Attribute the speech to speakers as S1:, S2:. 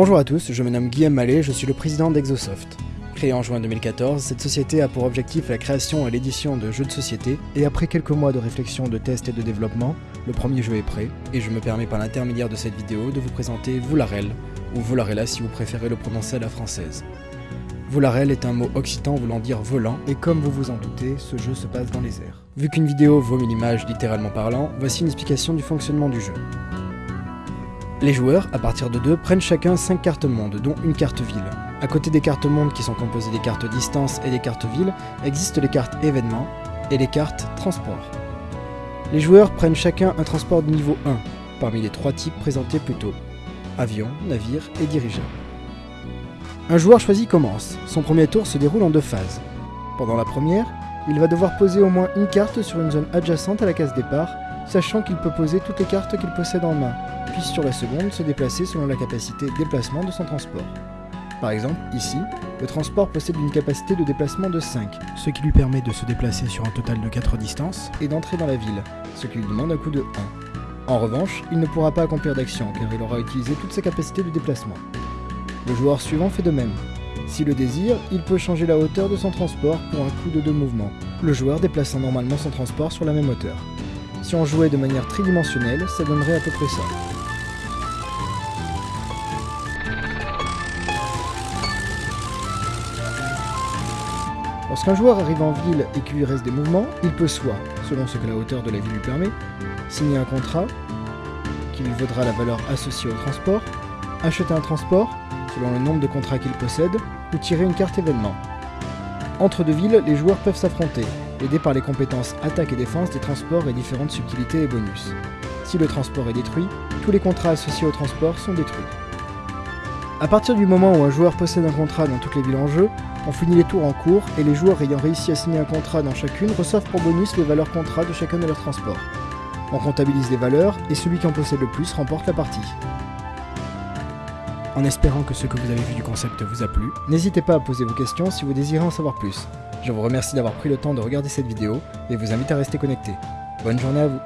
S1: Bonjour à tous, je me nomme Guillaume Mallet, je suis le président d'Exosoft. Créée en juin 2014, cette société a pour objectif la création et l'édition de jeux de société, et après quelques mois de réflexion, de tests et de développement, le premier jeu est prêt, et je me permets par l'intermédiaire de cette vidéo de vous présenter Voularel, ou Volarella si vous préférez le prononcer à la française. Voularel est un mot occitan voulant dire volant, et comme vous vous en doutez, ce jeu se passe dans les airs. Vu qu'une vidéo vaut mille images littéralement parlant, voici une explication du fonctionnement du jeu. Les joueurs, à partir de deux, prennent chacun 5 cartes monde, dont une carte ville. À côté des cartes monde qui sont composées des cartes distance et des cartes ville, existent les cartes événements et les cartes transport. Les joueurs prennent chacun un transport de niveau 1, parmi les trois types présentés plus tôt. Avion, navire et dirigeable. Un joueur choisi commence. Son premier tour se déroule en deux phases. Pendant la première, il va devoir poser au moins une carte sur une zone adjacente à la case départ, sachant qu'il peut poser toutes les cartes qu'il possède en main, puis sur la seconde se déplacer selon la capacité de déplacement de son transport. Par exemple, ici, le transport possède une capacité de déplacement de 5, ce qui lui permet de se déplacer sur un total de 4 distances et d'entrer dans la ville, ce qui lui demande un coût de 1. En revanche, il ne pourra pas accomplir d'action car il aura utilisé toutes ses capacités de déplacement. Le joueur suivant fait de même. S'il le désire, il peut changer la hauteur de son transport pour un coût de 2 mouvements, le joueur déplaçant normalement son transport sur la même hauteur. Si on jouait de manière tridimensionnelle, ça donnerait à peu près ça. Lorsqu'un joueur arrive en ville et qu'il lui reste des mouvements, il peut soit, selon ce que la hauteur de la ville lui permet, signer un contrat qui lui vaudra la valeur associée au transport, acheter un transport, selon le nombre de contrats qu'il possède, ou tirer une carte événement. Entre deux villes, les joueurs peuvent s'affronter, aidés par les compétences attaque et défense des transports et différentes subtilités et bonus. Si le transport est détruit, tous les contrats associés au transport sont détruits. A partir du moment où un joueur possède un contrat dans toutes les villes en jeu, on finit les tours en cours et les joueurs ayant réussi à signer un contrat dans chacune reçoivent pour bonus les valeurs contrats de chacun de leurs transports. On comptabilise les valeurs et celui qui en possède le plus remporte la partie. En espérant que ce que vous avez vu du concept vous a plu, n'hésitez pas à poser vos questions si vous désirez en savoir plus. Je vous remercie d'avoir pris le temps de regarder cette vidéo et vous invite à rester connecté. Bonne journée à vous